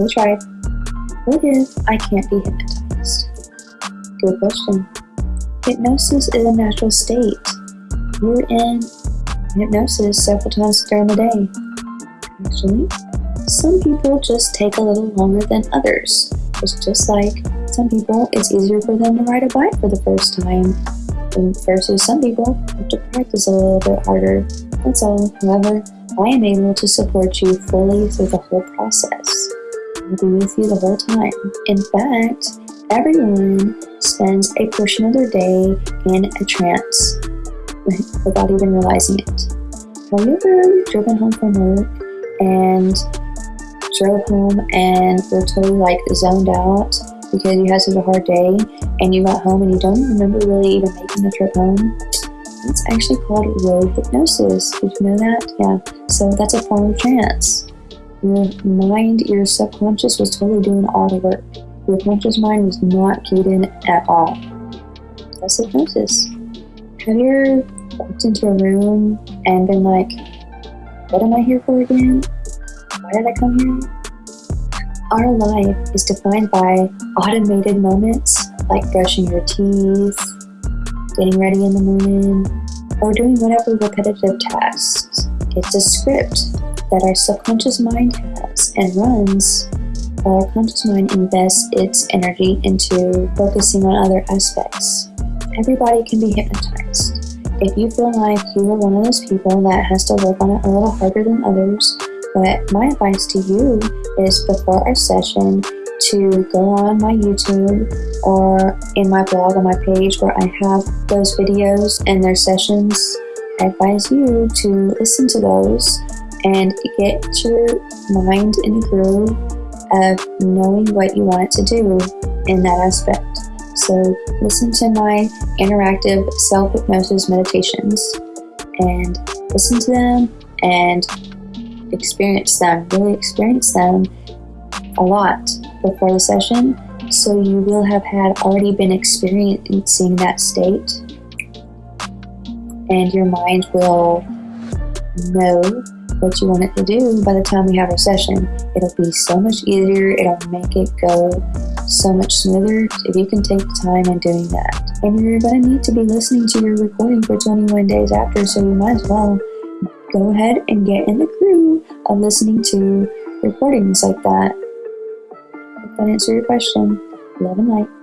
They tried. What if I can't be hypnotized? Good question. Hypnosis is a natural state. You're in hypnosis several times during the day. Actually, some people just take a little longer than others. It's just like some people, it's easier for them to ride a bike for the first time versus some people have to practice a little bit harder. That's all. However, I am able to support you fully through the whole process. Be with you the whole time. In fact, everyone spends a portion of their day in a trance without even realizing it. Have you ever driven home from work and drove home and were totally like zoned out because you had such a hard day and you got home and you don't remember really even making the trip home? It's actually called road hypnosis. Did you know that? Yeah. So that's a form of trance. Your mind, your subconscious was totally doing all the work. Your conscious mind was not keyed in at all. That's hypnosis. Have you ever walked into a room and been like, what am I here for again? Why did I come here? Our life is defined by automated moments like brushing your teeth, getting ready in the morning, or doing whatever repetitive tasks. It's a script that our subconscious mind has and runs while our conscious mind invests its energy into focusing on other aspects. Everybody can be hypnotized. If you feel like you are one of those people that has to work on it a little harder than others, but my advice to you is before our session to go on my YouTube or in my blog on my page where I have those videos and their sessions. I advise you to listen to those and get your mind in the groove of knowing what you want it to do in that aspect. So, listen to my interactive self hypnosis meditations and listen to them and experience them, really experience them a lot before the session. So, you will have had already been experiencing that state, and your mind will know what you want it to do by the time we have our session. It'll be so much easier, it'll make it go so much smoother if you can take the time in doing that. And you're going to need to be listening to your recording for 21 days after, so you might as well go ahead and get in the groove of listening to recordings like that. That answer your question, love and light.